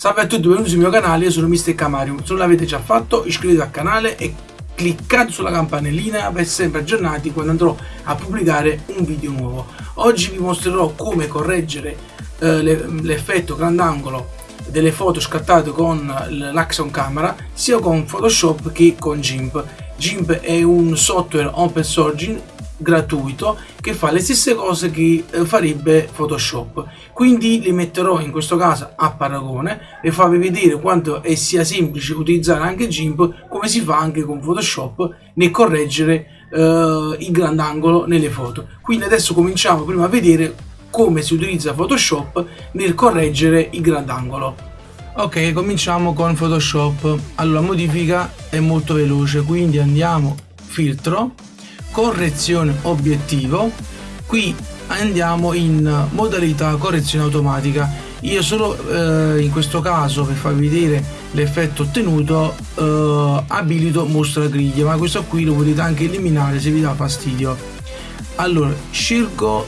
Salve a tutti, benvenuti sul mio canale, io sono Mr. Camarium. Se non l'avete già fatto, iscrivetevi al canale e cliccate sulla campanellina per essere sempre aggiornati quando andrò a pubblicare un video nuovo. Oggi vi mostrerò come correggere eh, l'effetto grandangolo delle foto scattate con l'Axon Camera sia con Photoshop che con GIMP. GIMP è un software open source gratuito che fa le stesse cose che eh, farebbe Photoshop. Quindi li metterò in questo caso a paragone e farvi vedere quanto è sia semplice utilizzare anche GIMP come si fa anche con Photoshop nel correggere eh, il grandangolo nelle foto. Quindi adesso cominciamo prima a vedere come si utilizza Photoshop nel correggere il grandangolo. Ok cominciamo con Photoshop. Allora modifica è molto veloce quindi andiamo filtro correzione obiettivo. Qui andiamo in modalità correzione automatica. Io solo eh, in questo caso per farvi vedere l'effetto ottenuto eh, abilito mostra griglie ma questo qui lo potete anche eliminare se vi dà fastidio. Allora scelgo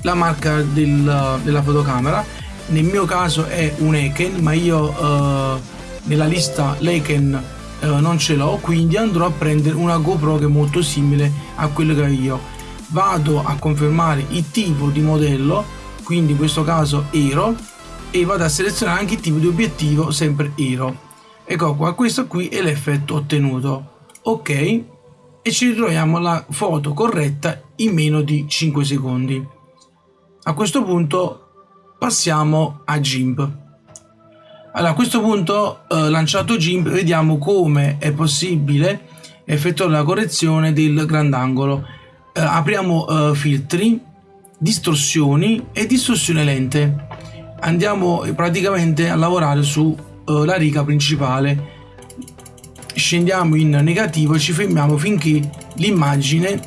la marca del, della fotocamera. Nel mio caso è un Eken ma io eh, nella lista Leiken eh, non ce l'ho quindi andrò a prendere una GoPro che è molto simile a quello che ho io. Vado a confermare il tipo di modello quindi in questo caso Aero e vado a selezionare anche il tipo di obiettivo sempre Aero ecco qua questo qui è l'effetto ottenuto. Ok e ci ritroviamo la foto corretta in meno di 5 secondi. A questo punto passiamo a GIMP allora, a questo punto, eh, lanciato GIMP, vediamo come è possibile effettuare la correzione del grandangolo. Eh, apriamo eh, filtri, distorsioni e distorsione lente. Andiamo eh, praticamente a lavorare sulla eh, riga principale. Scendiamo in negativo e ci fermiamo finché l'immagine,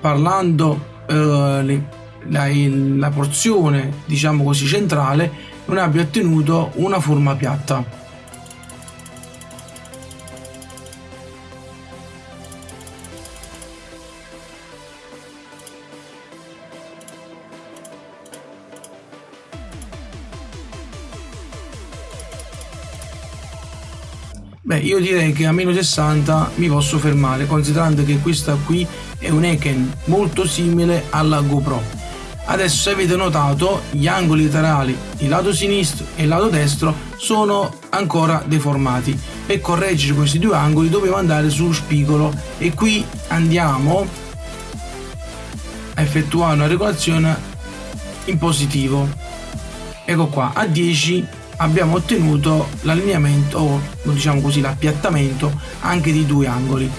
parlando eh, la, la porzione, diciamo così, centrale, non abbia ottenuto una forma piatta. Beh, io direi che a meno 60 mi posso fermare, considerando che questa qui è un Eken molto simile alla GoPro. Adesso se avete notato gli angoli laterali, il lato sinistro e il lato destro sono ancora deformati. Per correggere questi due angoli dovevo andare sullo spigolo e qui andiamo a effettuare una regolazione in positivo. Ecco qua, a 10 abbiamo ottenuto l'allineamento o diciamo così l'appiattamento anche di due angoli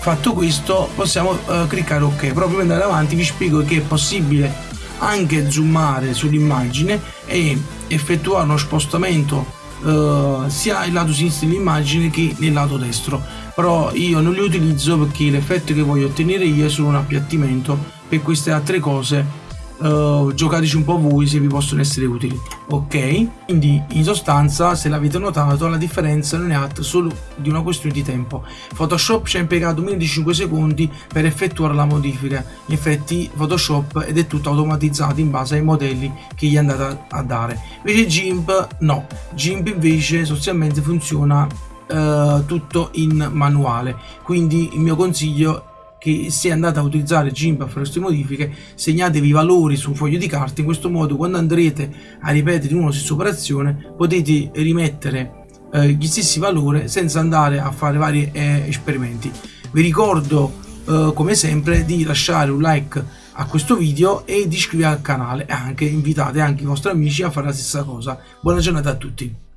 fatto questo possiamo uh, cliccare ok proprio per andare avanti vi spiego che è possibile anche zoomare sull'immagine e effettuare uno spostamento Uh, sia il lato sinistro dell'immagine che nel lato destro. Però io non li utilizzo perché l'effetto che voglio ottenere io è solo un appiattimento per queste altre cose uh, giocateci un po' voi se vi possono essere utili ok? Quindi in sostanza se l'avete notato la differenza non è altro solo di una questione di tempo. Photoshop ci ha impiegato meno di 5 secondi per effettuare la modifica. In effetti photoshop ed è tutto automatizzato in base ai modelli che gli è andata a dare. Invece gimp no. Gimp invece sostanzialmente funziona uh, tutto in manuale. Quindi il mio consiglio che se andate a utilizzare GIMP a fare queste modifiche segnatevi i valori su un foglio di carta in questo modo quando andrete a ripetere una stessa operazione potete rimettere eh, gli stessi valori senza andare a fare vari eh, esperimenti. Vi ricordo eh, come sempre di lasciare un like a questo video e di iscrivervi al canale e anche invitate anche i vostri amici a fare la stessa cosa. Buona giornata a tutti